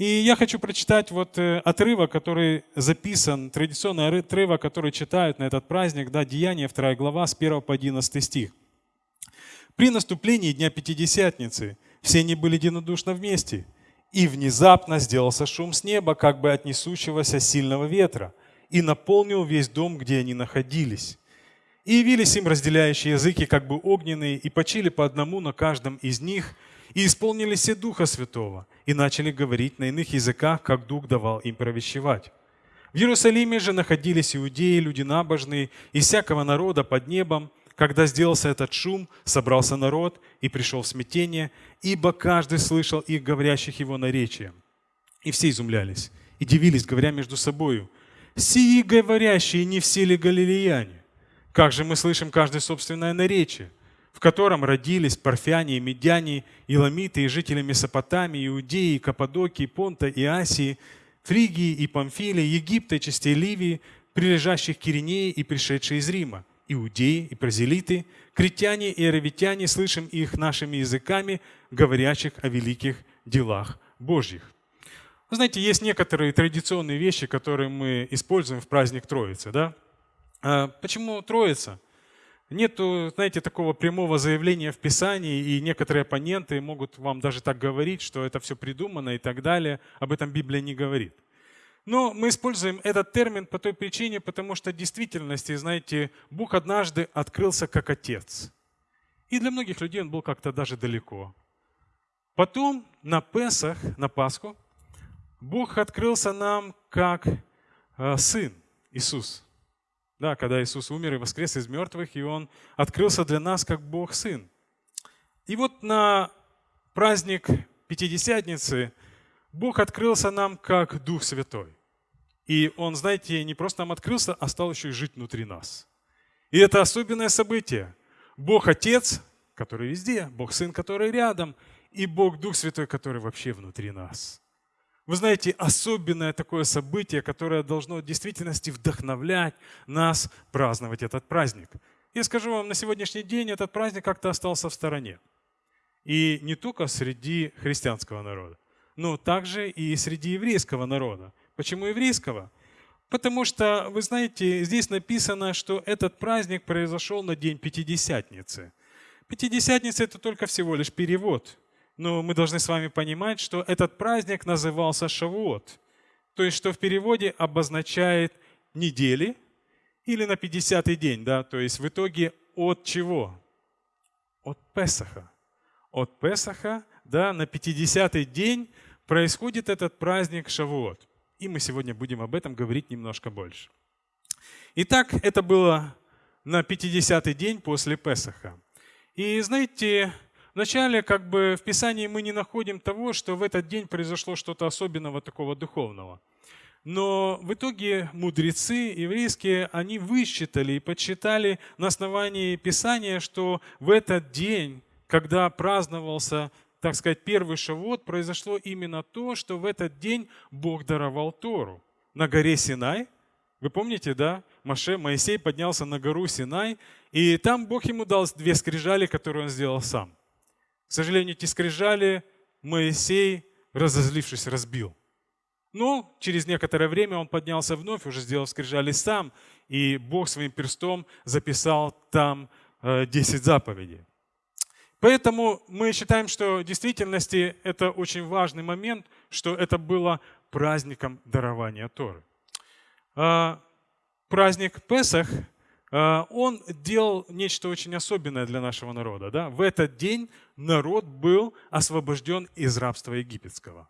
И я хочу прочитать вот э, отрывок, который записан, традиционный отрывок, который читают на этот праздник, да, Деяние, 2 глава, с 1 по 11 стих. «При наступлении Дня Пятидесятницы все они были единодушно вместе, и внезапно сделался шум с неба, как бы от несущегося сильного ветра, и наполнил весь дом, где они находились. И явились им разделяющие языки, как бы огненные, и почили по одному на каждом из них, и исполнились все Духа Святого, и начали говорить на иных языках, как Дух давал им провещевать. В Иерусалиме же находились иудеи, люди набожные, из всякого народа под небом. Когда сделался этот шум, собрался народ и пришел в смятение, ибо каждый слышал их, говорящих его наречием. И все изумлялись и дивились, говоря между собою, «Сии говорящие не все ли галилеяне? Как же мы слышим каждое собственное наречие?» В котором родились парфяне медяне, иламиты и жители Месопотамии, Иудеи, Каппадокии, Понта и Асии, Фригии и Памфилии, Египта и частей Ливии, прилежащих к Киринее и пришедшие из Рима, иудеи и празелиты, критяне и аравитяне, слышим их нашими языками, говорящих о великих делах Божьих. Вы знаете, есть некоторые традиционные вещи, которые мы используем в праздник Троицы. Да? А почему Троица? Нету, знаете, такого прямого заявления в Писании, и некоторые оппоненты могут вам даже так говорить, что это все придумано и так далее. Об этом Библия не говорит. Но мы используем этот термин по той причине, потому что в действительности, знаете, Бог однажды открылся как Отец. И для многих людей Он был как-то даже далеко. Потом на Песах, на Пасху, Бог открылся нам как э, Сын Иисус. Да, когда Иисус умер и воскрес из мертвых, и Он открылся для нас как Бог Сын. И вот на праздник Пятидесятницы Бог открылся нам как Дух Святой. И Он, знаете, не просто нам открылся, а стал еще и жить внутри нас. И это особенное событие. Бог Отец, который везде, Бог Сын, который рядом, и Бог Дух Святой, который вообще внутри нас. Вы знаете, особенное такое событие, которое должно в действительности вдохновлять нас праздновать этот праздник. Я скажу вам, на сегодняшний день этот праздник как-то остался в стороне. И не только среди христианского народа, но также и среди еврейского народа. Почему еврейского? Потому что, вы знаете, здесь написано, что этот праздник произошел на день Пятидесятницы. Пятидесятница – это только всего лишь перевод – но мы должны с вами понимать, что этот праздник назывался Шавуот, то есть что в переводе обозначает недели или на 50-й день, да, то есть в итоге от чего? От Песаха. От Песаха, да, на 50-й день происходит этот праздник Шавуот. И мы сегодня будем об этом говорить немножко больше. Итак, это было на 50-й день после Песаха. И знаете, Вначале как бы в Писании мы не находим того, что в этот день произошло что-то особенного такого духовного. Но в итоге мудрецы еврейские, они высчитали и подсчитали на основании Писания, что в этот день, когда праздновался, так сказать, первый шавот, произошло именно то, что в этот день Бог даровал Тору. На горе Синай, вы помните, да? Маше, Моисей поднялся на гору Синай, и там Бог ему дал две скрижали, которые он сделал сам. К сожалению, эти скрижали Моисей, разозлившись, разбил. Но через некоторое время он поднялся вновь, уже сделал скрижали сам, и Бог своим перстом записал там 10 э, заповедей. Поэтому мы считаем, что в действительности это очень важный момент, что это было праздником дарования Торы. А, праздник Песах он делал нечто очень особенное для нашего народа. Да? В этот день народ был освобожден из рабства египетского.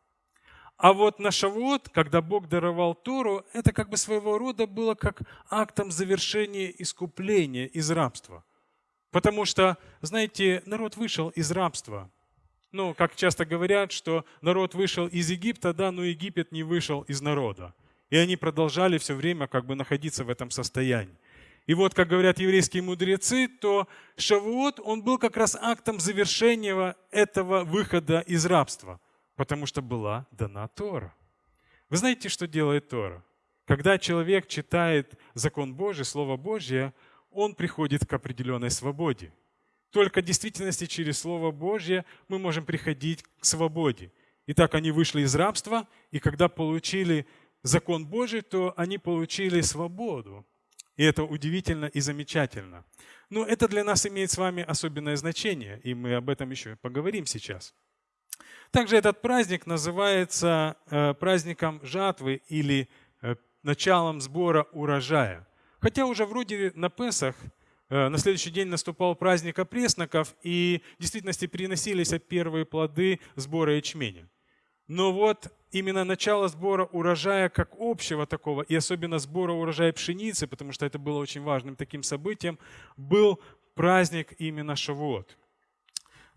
А вот на Шавуот, когда Бог даровал Тору, это как бы своего рода было как актом завершения искупления из рабства. Потому что, знаете, народ вышел из рабства. Ну, как часто говорят, что народ вышел из Египта, да, но Египет не вышел из народа. И они продолжали все время как бы находиться в этом состоянии. И вот, как говорят еврейские мудрецы, то Шавуот, он был как раз актом завершения этого выхода из рабства, потому что была дана Тора. Вы знаете, что делает Тора? Когда человек читает закон Божий, Слово Божье, он приходит к определенной свободе. Только в действительности через Слово Божье мы можем приходить к свободе. Итак, они вышли из рабства, и когда получили закон Божий, то они получили свободу. И это удивительно и замечательно. Но это для нас имеет с вами особенное значение, и мы об этом еще поговорим сейчас. Также этот праздник называется э, праздником жатвы или э, началом сбора урожая. Хотя уже вроде на Песах э, на следующий день наступал праздник опресноков, и в действительности приносились первые плоды сбора ячменя. Но вот именно начало сбора урожая как общего такого, и особенно сбора урожая пшеницы, потому что это было очень важным таким событием, был праздник именно Шавуот.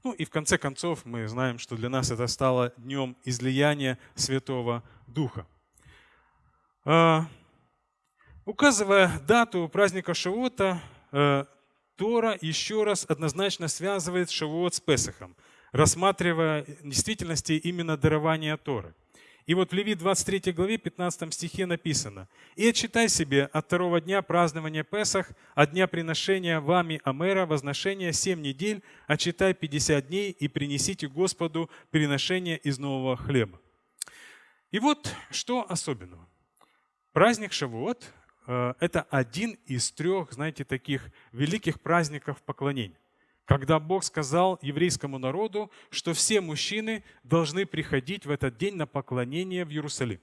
Ну и в конце концов мы знаем, что для нас это стало днем излияния Святого Духа. А, указывая дату праздника Шавуота, э, Тора еще раз однозначно связывает Шавуот с Песохом, рассматривая в действительности именно дарование Торы. И вот в Левит 23 главе 15 стихе написано «И отчитай себе от второго дня празднования Песах, от дня приношения вами Амера, возношения семь недель, отчитай 50 дней и принесите Господу приношение из нового хлеба». И вот что особенного. Праздник Шавуот э, – это один из трех, знаете, таких великих праздников поклонения когда Бог сказал еврейскому народу, что все мужчины должны приходить в этот день на поклонение в Иерусалим.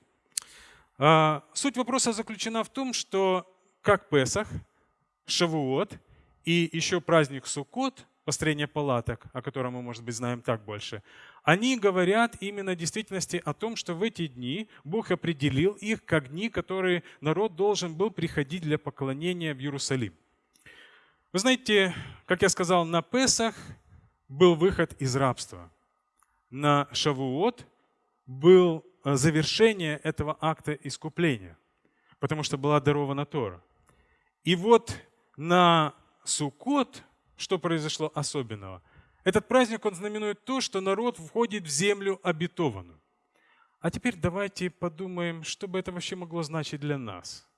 А, суть вопроса заключена в том, что как Песах, Шавуот и еще праздник Суккот, построение палаток, о котором мы, может быть, знаем так больше, они говорят именно в действительности о том, что в эти дни Бог определил их как дни, которые народ должен был приходить для поклонения в Иерусалим. Вы знаете, как я сказал, на Песах был выход из рабства. На Шавуот был э, завершение этого акта искупления, потому что была дарована Тора. И вот на Суккот, что произошло особенного? Этот праздник, он знаменует то, что народ входит в землю обетованную. А теперь давайте подумаем, что бы это вообще могло значить для нас –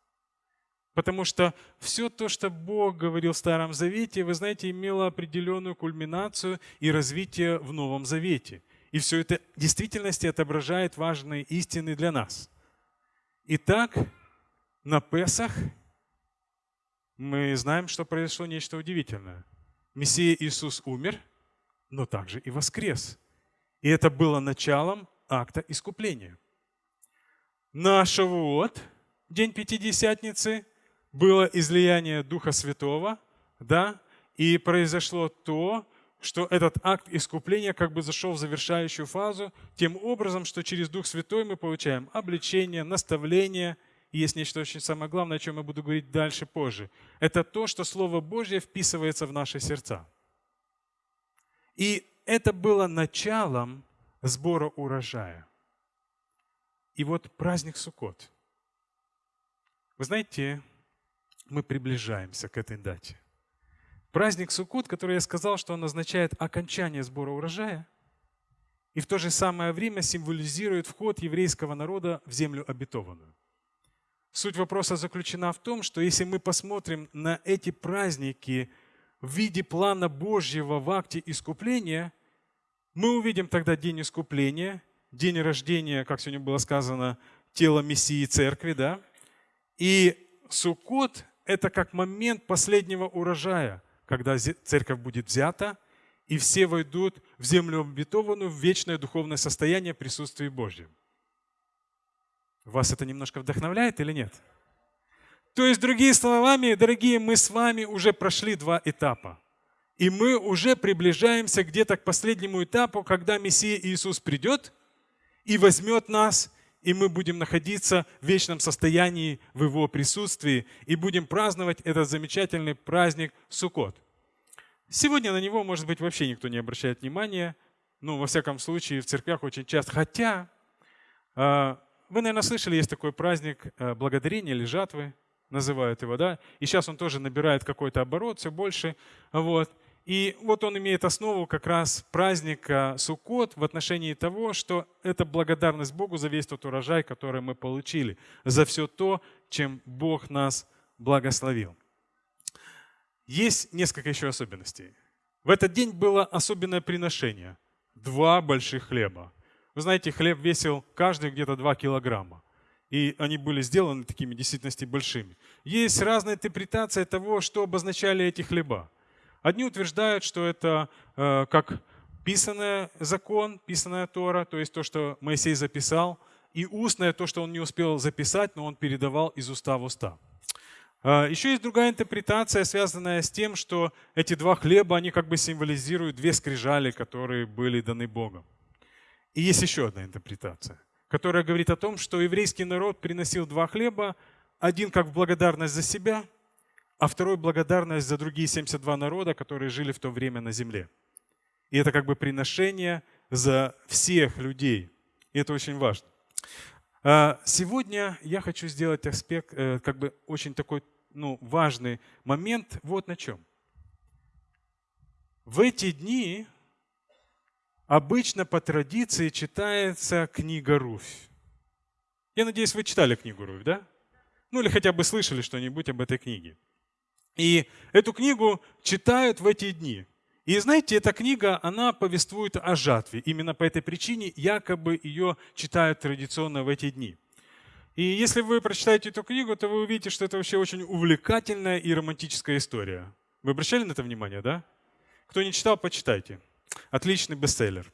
Потому что все то, что Бог говорил в Старом Завете, вы знаете, имело определенную кульминацию и развитие в Новом Завете. И все это в действительности отображает важные истины для нас. Итак, на Песах мы знаем, что произошло нечто удивительное. Мессия Иисус умер, но также и воскрес. И это было началом акта искупления. На Шавуот, день Пятидесятницы, было излияние Духа Святого, да, и произошло то, что этот акт искупления как бы зашел в завершающую фазу, тем образом, что через Дух Святой мы получаем обличение, наставление. И есть нечто очень самое главное, о чем я буду говорить дальше позже. Это то, что Слово Божье вписывается в наши сердца. И это было началом сбора урожая. И вот праздник Суккот. Вы знаете, мы приближаемся к этой дате. Праздник Суккот, который я сказал, что он означает окончание сбора урожая, и в то же самое время символизирует вход еврейского народа в землю обетованную. Суть вопроса заключена в том, что если мы посмотрим на эти праздники в виде плана Божьего в акте искупления, мы увидим тогда день искупления, день рождения, как сегодня было сказано, тела Мессии Церкви, да? И Суккот это как момент последнего урожая, когда церковь будет взята, и все войдут в землю обетованную, в вечное духовное состояние присутствия Божьем. Вас это немножко вдохновляет или нет? То есть, другими словами, дорогие, мы с вами уже прошли два этапа. И мы уже приближаемся где-то к последнему этапу, когда Мессия Иисус придет и возьмет нас и мы будем находиться в вечном состоянии в Его присутствии и будем праздновать этот замечательный праздник Суккот. Сегодня на него, может быть, вообще никто не обращает внимания, ну, во всяком случае, в церквях очень часто. Хотя, а, вы, наверное, слышали, есть такой праздник а, благодарения или жатвы, называют его, да, и сейчас он тоже набирает какой-то оборот, все больше, вот. И вот он имеет основу как раз праздника Суккот в отношении того, что это благодарность Богу за весь тот урожай, который мы получили, за все то, чем Бог нас благословил. Есть несколько еще особенностей. В этот день было особенное приношение. Два больших хлеба. Вы знаете, хлеб весил каждый где-то 2 килограмма. И они были сделаны такими действительности большими. Есть разная интерпретация того, что обозначали эти хлеба. Одни утверждают, что это э, как писанный закон, писанная Тора, то есть то, что Моисей записал, и устное, то, что он не успел записать, но он передавал из уста в уста. А, Еще есть другая интерпретация, связанная с тем, что эти два хлеба, они как бы символизируют две скрижали, которые были даны Богом. И есть еще одна интерпретация, которая говорит о том, что еврейский народ приносил два хлеба, один как в благодарность за себя, а второй благодарность за другие 72 народа, которые жили в то время на земле. И это как бы приношение за всех людей. И это очень важно. А, сегодня я хочу сделать аспект, э, как бы очень такой ну, важный момент вот на чем. В эти дни обычно по традиции читается книга Руфь. Я надеюсь, вы читали книгу Руфь, да? Ну или хотя бы слышали что-нибудь об этой книге. И эту книгу читают в эти дни. И знаете, эта книга, она повествует о жатве. Именно по этой причине якобы ее читают традиционно в эти дни. И если вы прочитаете эту книгу, то вы увидите, что это вообще очень увлекательная и романтическая история. Вы обращали на это внимание, да? Кто не читал, почитайте. Отличный бестселлер.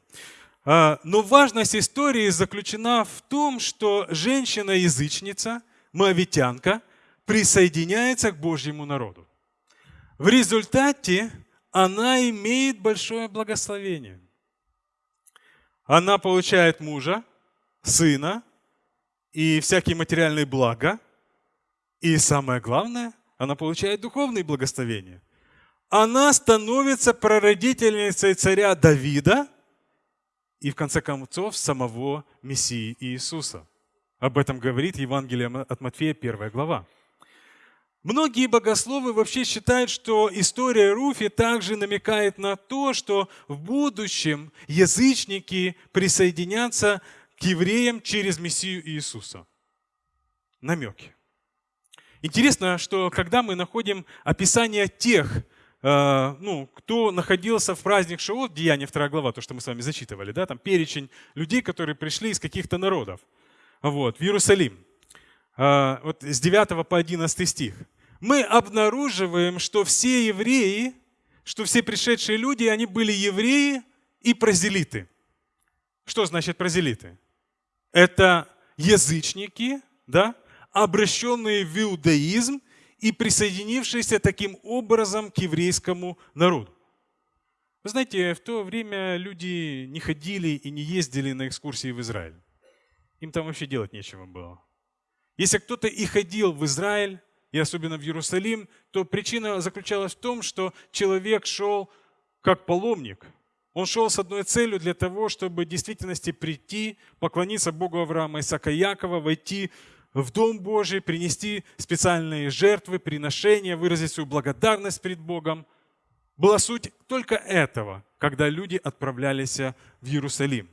А, но важность истории заключена в том, что женщина-язычница, моавитянка, присоединяется к Божьему народу. В результате она имеет большое благословение. Она получает мужа, сына и всякие материальные блага. И самое главное, она получает духовные благословения. Она становится прародительницей царя Давида и, в конце концов, самого Мессии Иисуса. Об этом говорит Евангелие от Матфея, первая глава. Многие богословы вообще считают, что история Руфи также намекает на то, что в будущем язычники присоединятся к евреям через Мессию Иисуса. Намеки. Интересно, что когда мы находим описание тех, э, ну, кто находился в праздник Шавот, Деяние 2 глава, то, что мы с вами зачитывали, да, там перечень людей, которые пришли из каких-то народов вот, в Иерусалим. А, вот с 9 по 11 стих, мы обнаруживаем, что все евреи, что все пришедшие люди, они были евреи и прозелиты. Что значит прозелиты? Это язычники, да, обращенные в иудаизм и присоединившиеся таким образом к еврейскому народу. Вы знаете, в то время люди не ходили и не ездили на экскурсии в Израиль. Им там вообще делать нечего было. Если кто-то и ходил в Израиль, и особенно в Иерусалим, то причина заключалась в том, что человек шел как паломник. Он шел с одной целью для того, чтобы в действительности прийти, поклониться Богу Авраама, Исаака, Якова, войти в Дом Божий, принести специальные жертвы, приношения, выразить свою благодарность перед Богом. Была суть только этого, когда люди отправлялись в Иерусалим.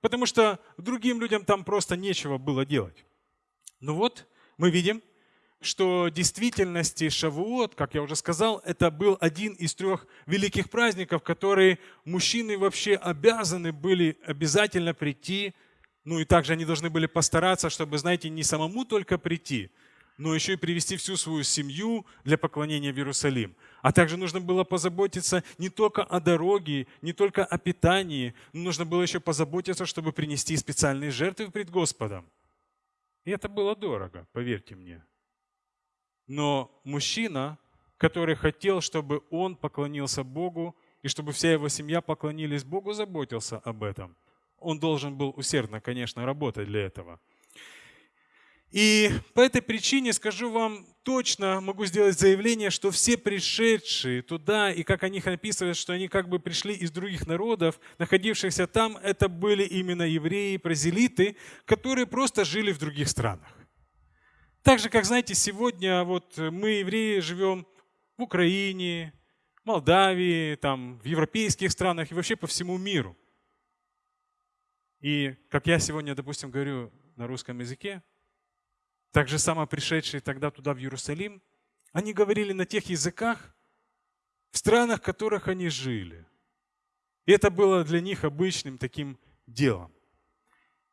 Потому что другим людям там просто нечего было делать. Ну вот, мы видим, что в действительности Шавуот, как я уже сказал, это был один из трех великих праздников, которые мужчины вообще обязаны были обязательно прийти, ну и также они должны были постараться, чтобы, знаете, не самому только прийти, но еще и привести всю свою семью для поклонения в Иерусалим. А также нужно было позаботиться не только о дороге, не только о питании, но нужно было еще позаботиться, чтобы принести специальные жертвы пред Господом. И это было дорого, поверьте мне. Но мужчина, который хотел, чтобы он поклонился Богу, и чтобы вся его семья поклонились Богу, заботился об этом. Он должен был усердно, конечно, работать для этого. И по этой причине скажу вам точно, могу сделать заявление, что все пришедшие туда, и как о них описывают, что они как бы пришли из других народов, находившихся там, это были именно евреи, прозелиты, которые просто жили в других странах. Так же, как, знаете, сегодня вот мы, евреи, живем в Украине, Молдавии, там, в европейских странах и вообще по всему миру. И как я сегодня, допустим, говорю на русском языке, так же само пришедшие тогда туда, в Иерусалим, они говорили на тех языках, в странах, в которых они жили. И это было для них обычным таким делом.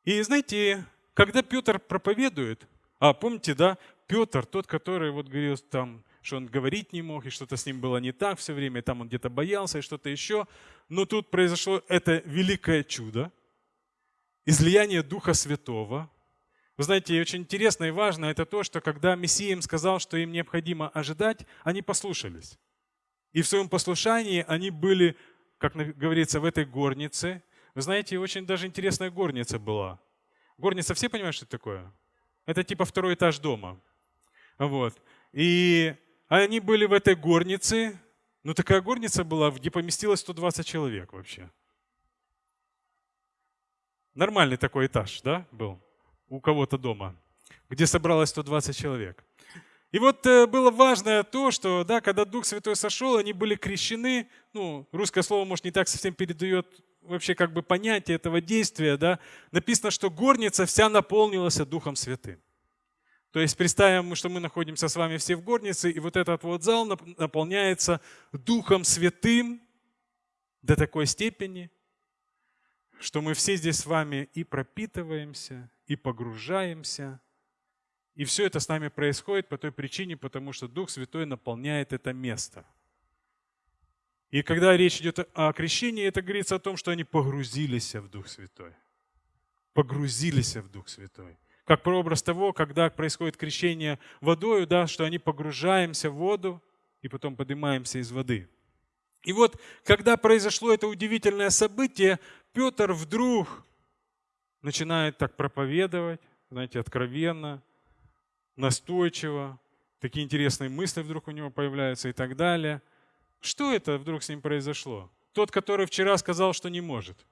И знаете, когда Петр проповедует, а помните, да, Петр, тот, который вот говорил там, что он говорить не мог, и что-то с ним было не так все время, и там он где-то боялся, и что-то еще. Но тут произошло это великое чудо, излияние Духа Святого. Вы знаете, очень интересно и важно это то, что когда Мессия им сказал, что им необходимо ожидать, они послушались. И в своем послушании они были, как говорится, в этой горнице. Вы знаете, очень даже интересная горница была. Горница, все понимают, что это такое? Это типа второй этаж дома. Вот. И они были в этой горнице. Ну, такая горница была, где поместилось 120 человек вообще. Нормальный такой этаж, да, был у кого-то дома, где собралось 120 человек. И вот э, было важное то, что, да, когда Дух Святой сошел, они были крещены, ну, русское слово, может, не так совсем передает вообще как бы понятие этого действия, да, написано, что горница вся наполнилась Духом Святым. То есть представим, что мы находимся с вами все в горнице, и вот этот вот зал наполняется Духом Святым до такой степени, что мы все здесь с вами и пропитываемся, и погружаемся. И все это с нами происходит по той причине, потому что Дух Святой наполняет это место – и когда речь идет о крещении, это говорится о том, что они погрузились в Дух Святой. Погрузились в Дух Святой. Как прообраз того, когда происходит крещение водою, да, что они погружаемся в воду и потом поднимаемся из воды. И вот, когда произошло это удивительное событие, Петр вдруг начинает так проповедовать, знаете, откровенно, настойчиво, такие интересные мысли вдруг у него появляются и так далее – что это вдруг с ним произошло? Тот, который вчера сказал, что не может.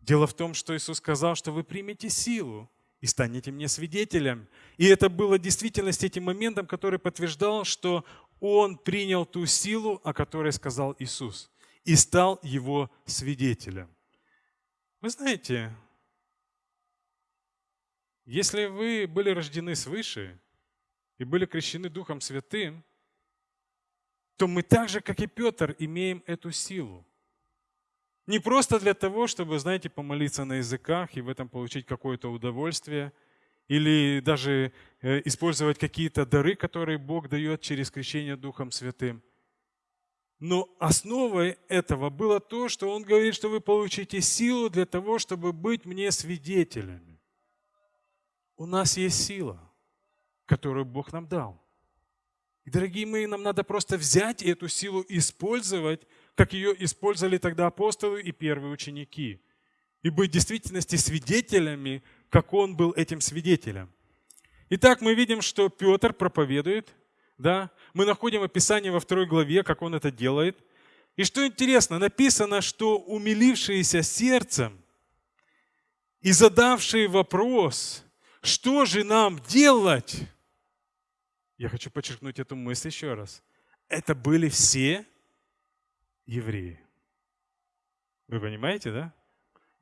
Дело в том, что Иисус сказал, что вы примете силу и станете мне свидетелем. И это было в действительности этим моментом, который подтверждал, что он принял ту силу, о которой сказал Иисус, и стал его свидетелем. Вы знаете, если вы были рождены свыше и были крещены Духом Святым, то мы так же, как и Петр, имеем эту силу. Не просто для того, чтобы, знаете, помолиться на языках и в этом получить какое-то удовольствие, или даже э, использовать какие-то дары, которые Бог дает через крещение Духом Святым. Но основой этого было то, что Он говорит, что вы получите силу для того, чтобы быть мне свидетелями. У нас есть сила, которую Бог нам дал. Дорогие мои, нам надо просто взять эту силу использовать, как ее использовали тогда апостолы и первые ученики. И быть в действительности свидетелями, как он был этим свидетелем. Итак, мы видим, что Петр проповедует, да? мы находим описание во второй главе, как он это делает. И что интересно, написано, что умилившиеся сердцем и задавшие вопрос, что же нам делать, я хочу подчеркнуть эту мысль еще раз. Это были все евреи. Вы понимаете, да?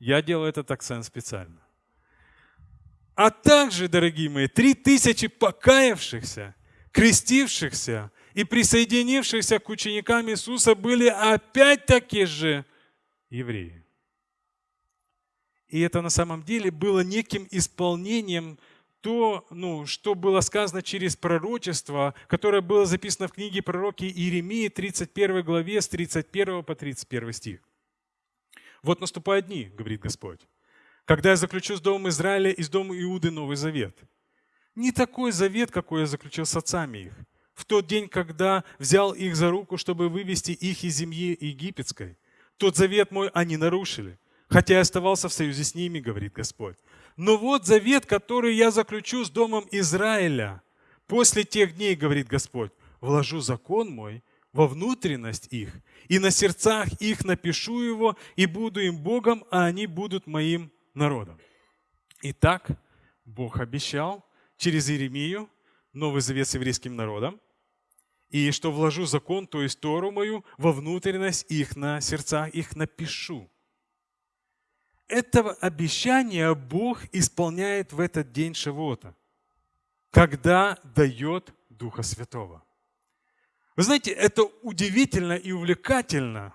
Я делаю этот акцент специально. А также, дорогие мои, три тысячи покаявшихся, крестившихся и присоединившихся к ученикам Иисуса были опять-таки же евреи. И это на самом деле было неким исполнением то, ну, что было сказано через пророчество, которое было записано в книге пророки Иеремии, 31 главе, с 31 по 31 стих. «Вот наступают дни, — говорит Господь, — когда я заключу с Домом Израиля и с Домом Иуды Новый Завет. Не такой завет, какой я заключил с отцами их, в тот день, когда взял их за руку, чтобы вывести их из земли египетской. Тот завет мой они нарушили, хотя я оставался в союзе с ними, говорит Господь. Но вот завет, который я заключу с домом Израиля. После тех дней, говорит Господь, вложу закон мой во внутренность их, и на сердцах их напишу его, и буду им Богом, а они будут моим народом. Итак, Бог обещал через Иеремию Новый Завет с еврейским народом, и что вложу закон, то есть Тору мою, во внутренность их, на сердцах их напишу этого обещания Бог исполняет в этот день Шавуота, когда дает Духа Святого. Вы знаете, это удивительно и увлекательно,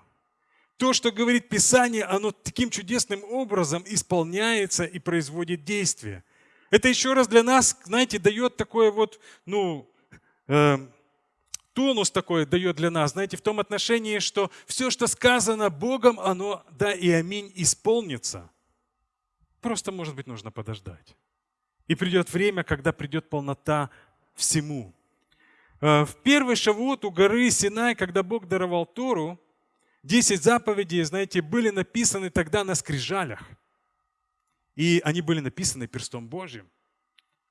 То, что говорит Писание, оно таким чудесным образом исполняется и производит действие. Это еще раз для нас, знаете, дает такое вот, ну, э, тонус такой дает для нас, знаете, в том отношении, что все, что сказано Богом, оно, да и аминь, исполнится. Просто, может быть, нужно подождать. И придет время, когда придет полнота всему. Э, в первый шавуот у горы Синай, когда Бог даровал Тору, 10 заповедей, знаете, были написаны тогда на скрижалях. И они были написаны перстом Божьим.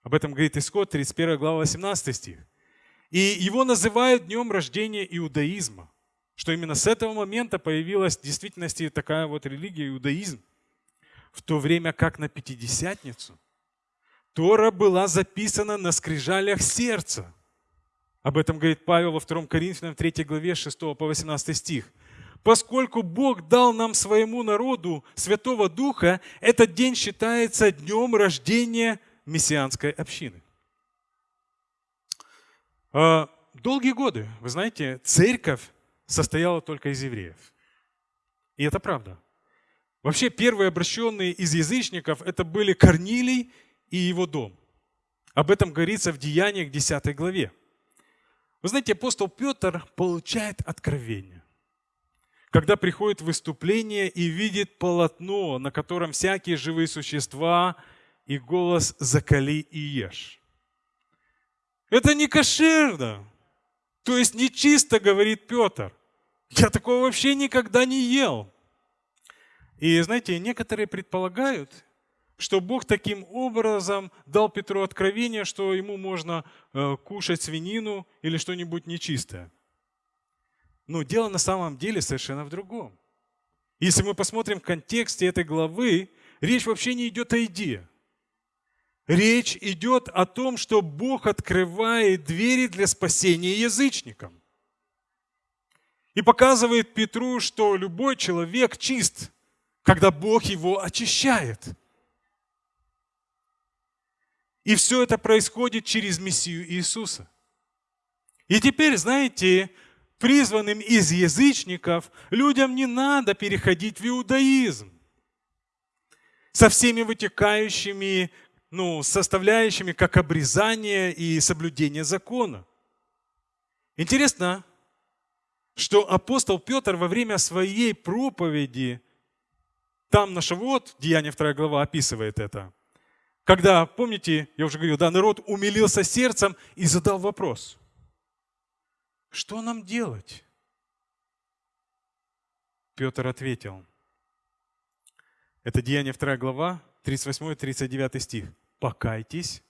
Об этом говорит Исход, 31 глава, 18 стих. И его называют днем рождения иудаизма, что именно с этого момента появилась в действительности такая вот религия, иудаизм. В то время как на Пятидесятницу Тора была записана на скрижалях сердца – об этом говорит Павел во 2 Коринфянам 3 главе 6 по 18 стих. Поскольку Бог дал нам своему народу Святого Духа, этот день считается днем рождения мессианской общины. А, долгие годы, вы знаете, церковь состояла только из евреев. И это правда. Вообще первые обращенные из язычников это были Корнилий и его дом. Об этом говорится в Деяниях 10 главе. Вы знаете, апостол Петр получает откровение, когда приходит выступление и видит полотно, на котором всякие живые существа и голос «закали и ешь». Это не кошерно, то есть нечисто, говорит Петр. Я такого вообще никогда не ел. И знаете, некоторые предполагают, что Бог таким образом дал Петру откровение, что ему можно э, кушать свинину или что-нибудь нечистое. Но дело на самом деле совершенно в другом. Если мы посмотрим в контексте этой главы, речь вообще не идет о еде. Речь идет о том, что Бог открывает двери для спасения язычникам. И показывает Петру, что любой человек чист, когда Бог его очищает – и все это происходит через Мессию Иисуса. И теперь, знаете, призванным из язычников людям не надо переходить в иудаизм со всеми вытекающими ну, составляющими, как обрезание и соблюдение закона. Интересно, что апостол Петр во время своей проповеди, там на Шавуот, Деяние 2 глава описывает это, когда, помните, я уже говорил, да, народ умилился сердцем и задал вопрос. Что нам делать? Петр ответил. Это Деяние 2 глава, 38-39 стих. «Покайтесь,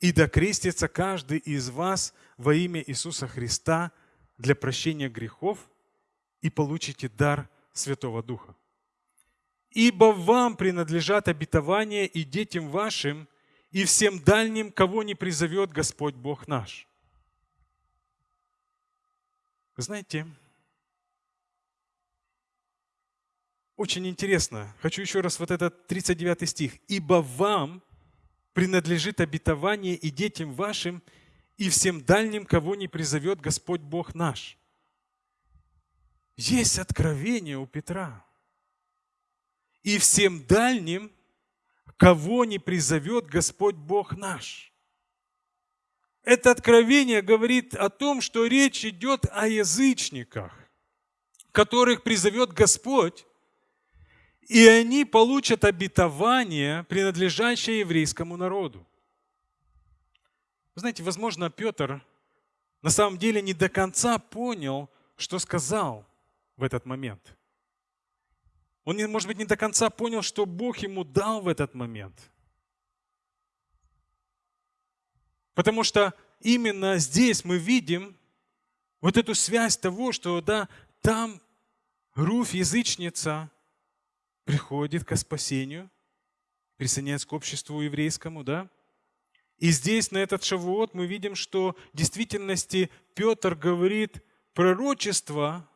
и докрестится каждый из вас во имя Иисуса Христа для прощения грехов, и получите дар Святого Духа ибо вам принадлежат обетования и детям вашим, и всем дальним, кого не призовет Господь Бог наш. знаете, очень интересно. Хочу еще раз вот этот 39 стих. «Ибо вам принадлежит обетование и детям вашим, и всем дальним, кого не призовет Господь Бог наш». Есть откровение у Петра и всем дальним, кого не призовет Господь Бог наш. Это откровение говорит о том, что речь идет о язычниках, которых призовет Господь, и они получат обетование, принадлежащее еврейскому народу. Вы знаете, возможно, Петр на самом деле не до конца понял, что сказал в этот момент. Он, может быть, не до конца понял, что Бог ему дал в этот момент. Потому что именно здесь мы видим вот эту связь того, что да, там Руф, язычница, приходит к спасению, присоединяется к обществу еврейскому, да? И здесь, на этот шавуот, мы видим, что в действительности Петр говорит пророчество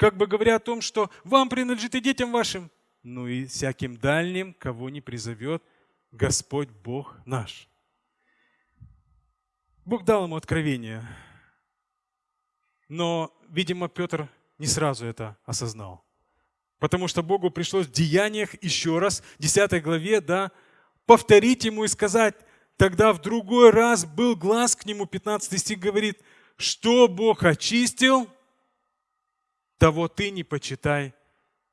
как бы говоря о том, что вам принадлежит и детям вашим, ну и всяким дальним, кого не призовет Господь Бог наш. Бог дал ему откровение, но, видимо, Петр не сразу это осознал. Потому что Богу пришлось в деяниях еще раз, в 10 главе, да, повторить ему и сказать, тогда в другой раз был глаз к нему, 15 стих говорит, что Бог очистил, того ты не почитай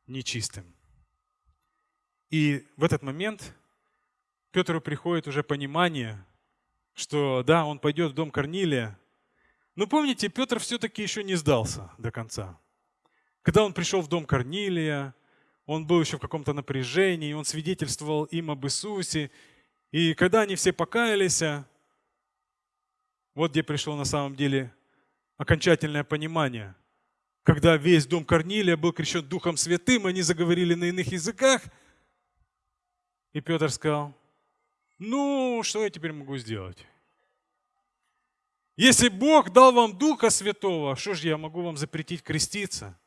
нечистым. И в этот момент Петру приходит уже понимание, что да, он пойдет в дом Корнилия. Но помните, Петр все-таки еще не сдался до конца. Когда он пришел в дом Корнилия, он был еще в каком-то напряжении, он свидетельствовал им об Иисусе. И когда они все покаялись, вот где пришло на самом деле окончательное понимание. Когда весь дом Корнилия был крещен Духом Святым, они заговорили на иных языках. И Петр сказал, ну, что я теперь могу сделать? Если Бог дал вам Духа Святого, что же я могу вам запретить креститься?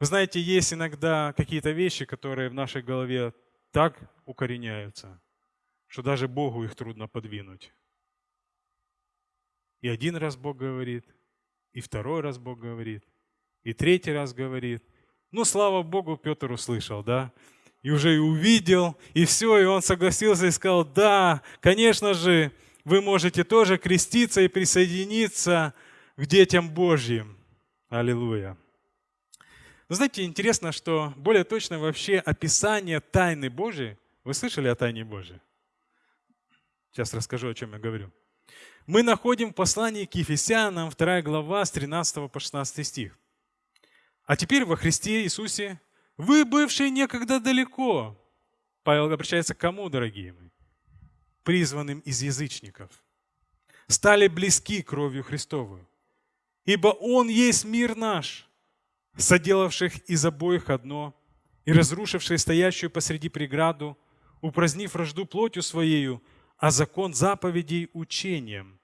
Вы знаете, есть иногда какие-то вещи, которые в нашей голове так укореняются, что даже Богу их трудно подвинуть. И один раз Бог говорит, и второй раз Бог говорит, и третий раз говорит. Ну, слава Богу, Петр услышал, да? И уже и увидел, и все, и он согласился и сказал, да, конечно же, вы можете тоже креститься и присоединиться к детям Божьим. Аллилуйя. Но знаете, интересно, что более точно вообще описание тайны Божьей. Вы слышали о тайне Божьей? Сейчас расскажу, о чем я говорю. Мы находим в послании к Ефесянам, 2 глава, с 13 по 16 стих. А теперь во Христе Иисусе вы, бывшие некогда далеко, Павел обращается к кому, дорогие мои? Призванным из язычников. Стали близки кровью Христовую. Ибо Он есть мир наш, соделавших из обоих одно, и разрушивший стоящую посреди преграду, упразднив вражду плотью своею, а закон заповедей учением,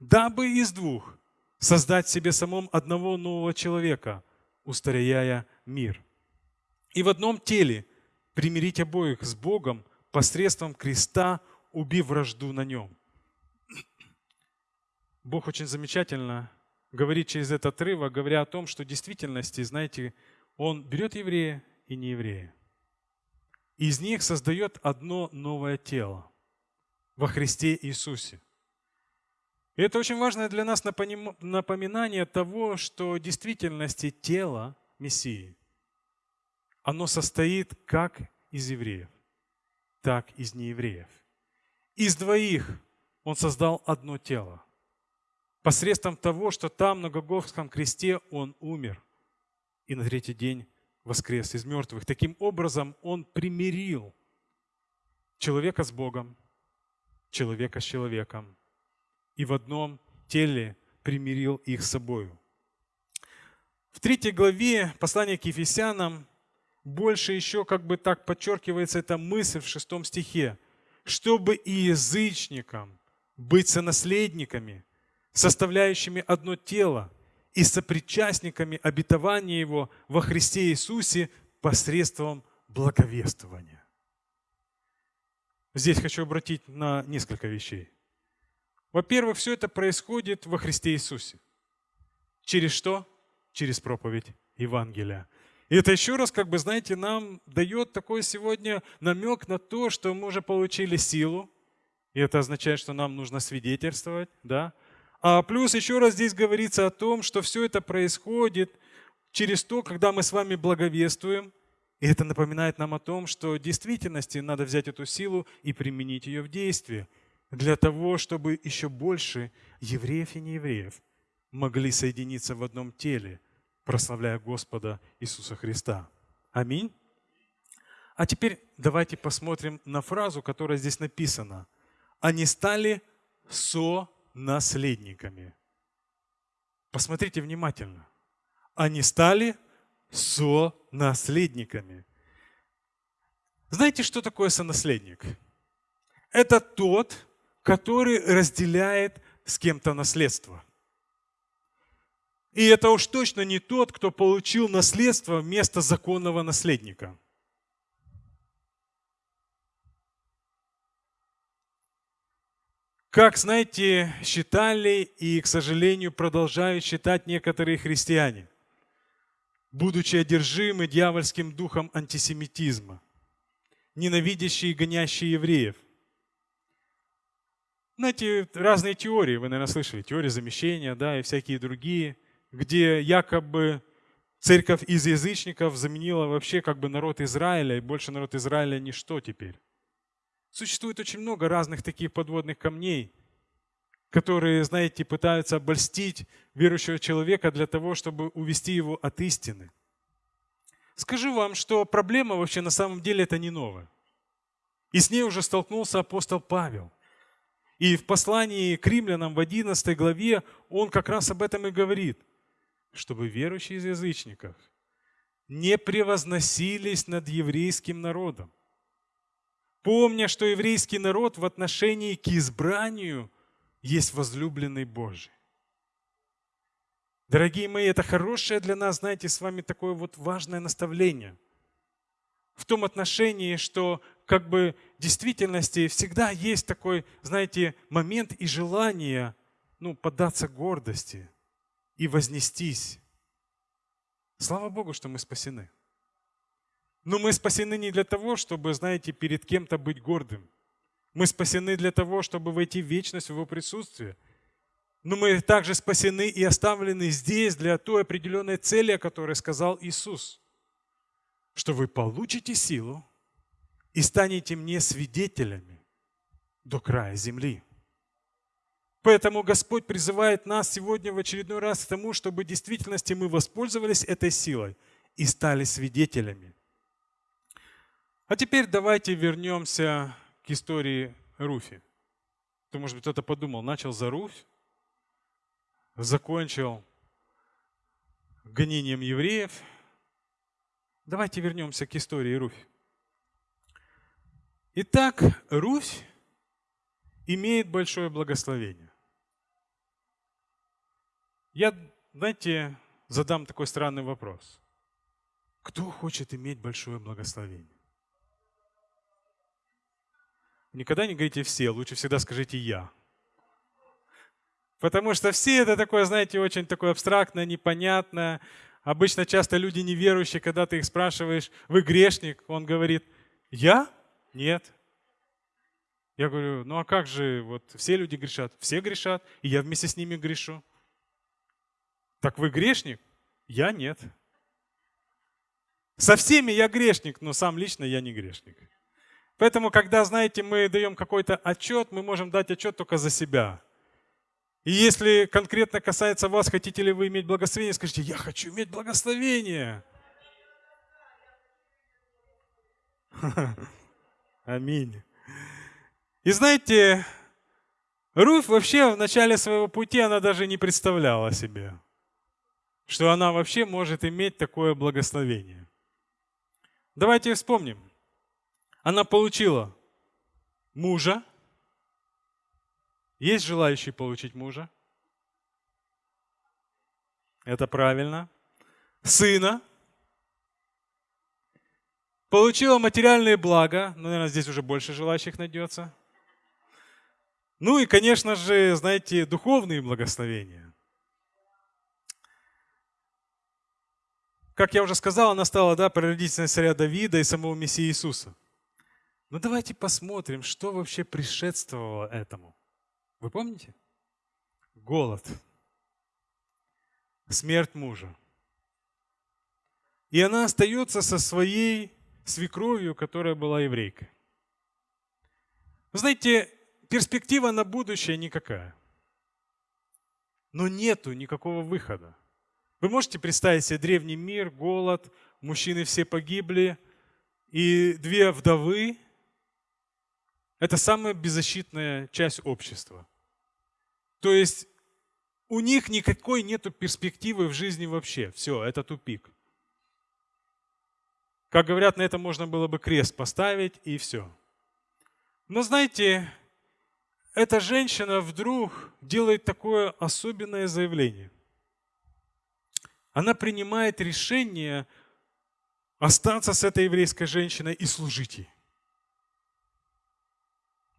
дабы из двух создать себе самом одного нового человека, устаряя мир. И в одном теле примирить обоих с Богом посредством креста, убив вражду на нем. Бог очень замечательно говорит через этот отрывок, говоря о том, что в действительности, знаете, Он берет еврея и нееврея. Из них создает одно новое тело во Христе Иисусе. И это очень важное для нас напоминание того, что в действительности тело Мессии, оно состоит как из евреев, так из неевреев. Из двоих Он создал одно тело – посредством того, что там, на Гоговском кресте, Он умер и на третий день воскрес из мертвых. Таким образом, Он примирил человека с Богом, человека с человеком, и в одном теле примирил их с собою. В третьей главе послания к Ефесянам больше еще как бы так подчеркивается эта мысль в шестом стихе, чтобы и язычникам быть сонаследниками – составляющими одно тело и сопричастниками обетования Его во Христе Иисусе посредством благовествования. Здесь хочу обратить на несколько вещей. Во-первых, все это происходит во Христе Иисусе. Через что? Через проповедь Евангелия. И это еще раз, как бы, знаете, нам дает такой сегодня намек на то, что мы уже получили силу, и это означает, что нам нужно свидетельствовать, да, а плюс еще раз здесь говорится о том, что все это происходит через то, когда мы с вами благовествуем. И это напоминает нам о том, что в действительности надо взять эту силу и применить ее в действии для того, чтобы еще больше евреев и неевреев могли соединиться в одном теле, прославляя Господа Иисуса Христа. Аминь. А теперь давайте посмотрим на фразу, которая здесь написана. Они стали со наследниками. Посмотрите внимательно. Они стали со-наследниками. Знаете, что такое сонаследник? Это тот, который разделяет с кем-то наследство. И это уж точно не тот, кто получил наследство вместо законного наследника. Как, знаете, считали и, к сожалению, продолжают считать некоторые христиане, будучи одержимы дьявольским духом антисемитизма, ненавидящие и гонящие евреев. Знаете, разные теории, вы, наверное, слышали, теория замещения, да, и всякие другие, где якобы церковь из язычников заменила вообще как бы народ Израиля, и больше народ Израиля ничто теперь. Существует очень много разных таких подводных камней, которые, знаете, пытаются обольстить верующего человека для того, чтобы увести его от истины. Скажу вам, что проблема вообще на самом деле это не новая. И с ней уже столкнулся апостол Павел. И в послании к римлянам в 11 главе он как раз об этом и говорит, чтобы верующие из язычников не превозносились над еврейским народом, помня, что еврейский народ в отношении к избранию есть возлюбленный Божий. Дорогие мои, это хорошее для нас, знаете, с вами такое вот важное наставление. В том отношении, что как бы в действительности всегда есть такой, знаете, момент и желание ну, поддаться гордости и вознестись. Слава Богу, что мы спасены. Но мы спасены не для того, чтобы, знаете, перед кем-то быть гордым. Мы спасены для того, чтобы войти в вечность в Его присутствие. Но мы также спасены и оставлены здесь для той определенной цели, о которой сказал Иисус. Что вы получите силу и станете мне свидетелями до края земли. Поэтому Господь призывает нас сегодня в очередной раз к тому, чтобы в действительности мы воспользовались этой силой и стали свидетелями. А теперь давайте вернемся к истории Руфи. То, может быть, кто-то подумал, начал за Руфь, закончил гонением евреев. Давайте вернемся к истории Руфь. Итак, Руфь имеет большое благословение. Я, знаете, задам такой странный вопрос. Кто хочет иметь большое благословение? Никогда не говорите «все», лучше всегда скажите «я». Потому что все это такое, знаете, очень такое абстрактное, непонятное. Обычно часто люди неверующие, когда ты их спрашиваешь, вы грешник, он говорит, я? Нет. Я говорю, ну а как же, вот все люди грешат, все грешат, и я вместе с ними грешу. Так вы грешник? Я нет. Со всеми я грешник, но сам лично я не грешник. Поэтому, когда, знаете, мы даем какой-то отчет, мы можем дать отчет только за себя. И если конкретно касается вас, хотите ли вы иметь благословение, скажите, я хочу иметь благословение. Аминь. И знаете, Руф вообще в начале своего пути, она даже не представляла себе, что она вообще может иметь такое благословение. Давайте вспомним. Она получила мужа. Есть желающие получить мужа? Это правильно. Сына. Получила материальные блага. Ну, наверное, здесь уже больше желающих найдется. Ну и, конечно же, знаете, духовные благословения. Как я уже сказал, она стала да, прародительницей царя Давида и самого Мессии Иисуса. Но ну, давайте посмотрим, что вообще предшествовало этому. Вы помните? Голод, смерть мужа. И она остается со своей свекровью, которая была еврейкой. Вы знаете, перспектива на будущее никакая. Но нету никакого выхода. Вы можете представить себе древний мир, голод, мужчины все погибли, и две вдовы, это самая беззащитная часть общества. То есть у них никакой нету перспективы в жизни вообще. Все, это тупик. Как говорят, на это можно было бы крест поставить и все. Но знаете, эта женщина вдруг делает такое особенное заявление. Она принимает решение остаться с этой еврейской женщиной и служить ей.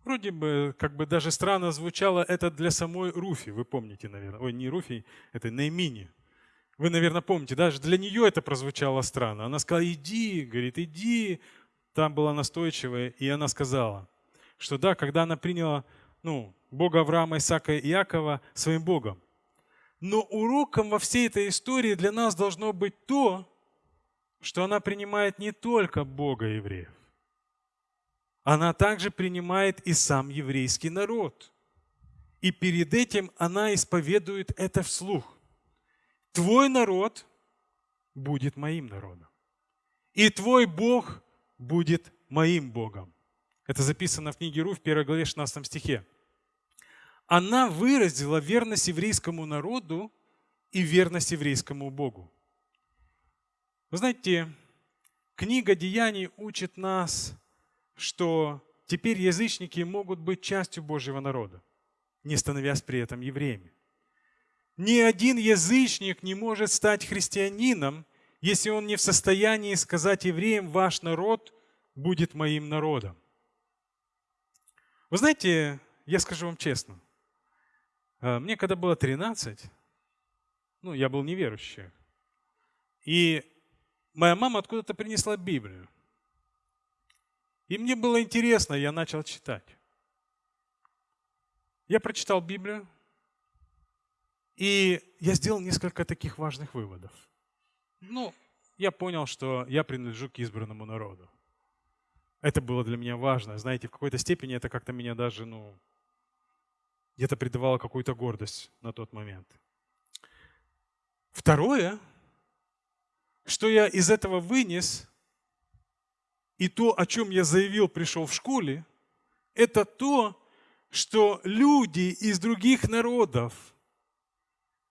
Вроде бы, как бы даже странно звучало это для самой Руфи, вы помните, наверное. Ой, не Руфи, это Наимини. Вы, наверное, помните, даже для нее это прозвучало странно. Она сказала, иди, говорит, иди. Там была настойчивая, и она сказала, что да, когда она приняла ну, Бога Авраама, Исаака и Иакова своим Богом. Но уроком во всей этой истории для нас должно быть то, что она принимает не только Бога евреев, она также принимает и сам еврейский народ. И перед этим она исповедует это вслух. Твой народ будет моим народом. И твой Бог будет моим Богом. Это записано в книге Ру в 1 главе 16 стихе. Она выразила верность еврейскому народу и верность еврейскому Богу. Вы знаете, книга Деяний учит нас что теперь язычники могут быть частью Божьего народа, не становясь при этом евреями. Ни один язычник не может стать христианином, если он не в состоянии сказать евреям, ваш народ будет моим народом. Вы знаете, я скажу вам честно, э, мне когда было 13, ну, я был неверующий, и моя мама откуда-то принесла Библию. И мне было интересно, я начал читать. Я прочитал Библию, и я сделал несколько таких важных выводов. Ну, я понял, что я принадлежу к избранному народу. Это было для меня важно. Знаете, в какой-то степени это как-то меня даже, ну, где-то придавало какую-то гордость на тот момент. Второе, что я из этого вынес, и то, о чем я заявил, пришел в школе, это то, что люди из других народов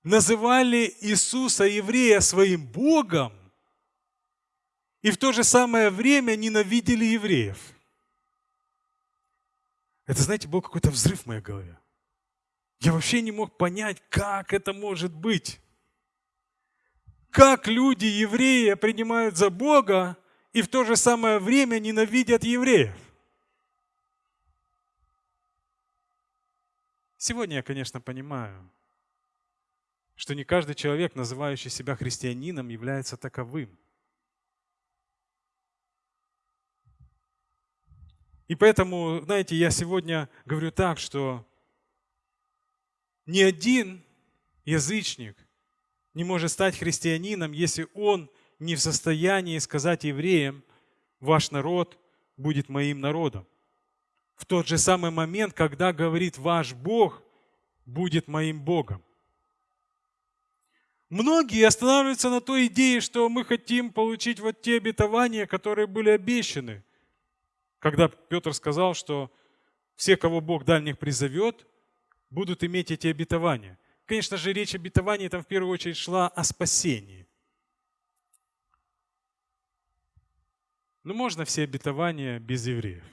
называли Иисуса еврея своим Богом и в то же самое время ненавидели евреев. Это, знаете, был какой-то взрыв в моей голове. Я вообще не мог понять, как это может быть. Как люди, евреи, принимают за Бога, и в то же самое время ненавидят евреев. Сегодня я, конечно, понимаю, что не каждый человек, называющий себя христианином, является таковым. И поэтому, знаете, я сегодня говорю так, что ни один язычник не может стать христианином, если он не в состоянии сказать евреям, ваш народ будет моим народом. В тот же самый момент, когда говорит ваш Бог будет моим Богом. Многие останавливаются на той идее, что мы хотим получить вот те обетования, которые были обещаны. Когда Петр сказал, что все, кого Бог дальних призовет, будут иметь эти обетования. Конечно же, речь обетований там в первую очередь шла о спасении. Ну, можно все обетования без евреев?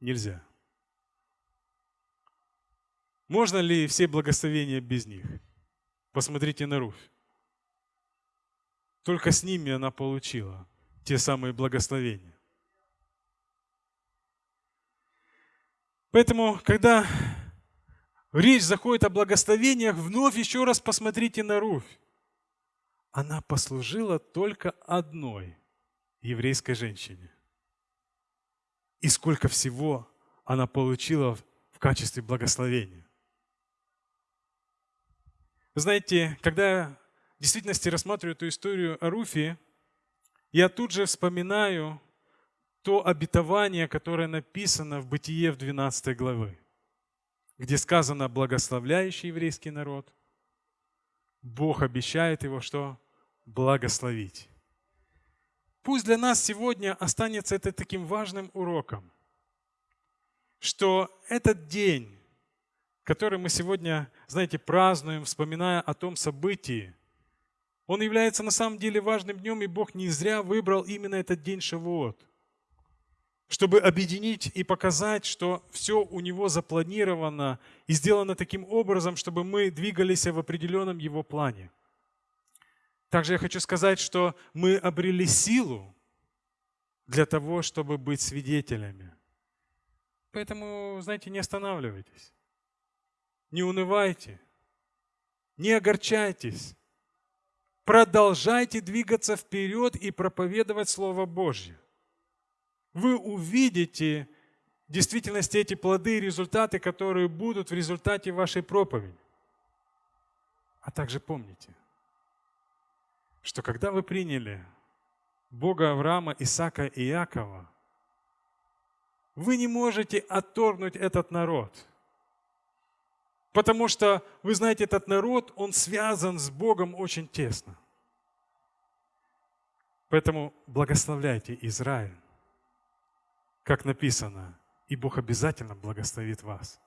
Нельзя. Можно ли все благословения без них? Посмотрите на Руфь. Только с ними она получила те самые благословения. Поэтому, когда речь заходит о благословениях, вновь еще раз посмотрите на Руфь она послужила только одной еврейской женщине. И сколько всего она получила в качестве благословения. знаете, когда я в действительности рассматриваю эту историю о Руфе, я тут же вспоминаю то обетование, которое написано в Бытие в 12 главы, где сказано «благословляющий еврейский народ». Бог обещает его, что благословить. Пусть для нас сегодня останется это таким важным уроком, что этот день, который мы сегодня, знаете, празднуем, вспоминая о том событии, он является на самом деле важным днем, и Бог не зря выбрал именно этот день Шавуот, чтобы объединить и показать, что все у Него запланировано и сделано таким образом, чтобы мы двигались в определенном Его плане. Также я хочу сказать, что мы обрели силу для того, чтобы быть свидетелями Поэтому, знаете, не останавливайтесь, не унывайте, не огорчайтесь. Продолжайте двигаться вперед и проповедовать Слово Божье. Вы увидите в действительности эти плоды и результаты, которые будут в результате вашей проповеди. А также помните, что когда вы приняли Бога Авраама, Исаака и Иакова, вы не можете отторгнуть этот народ. Потому что, вы знаете, этот народ, он связан с Богом очень тесно. Поэтому благословляйте Израиль, как написано, и Бог обязательно благословит вас.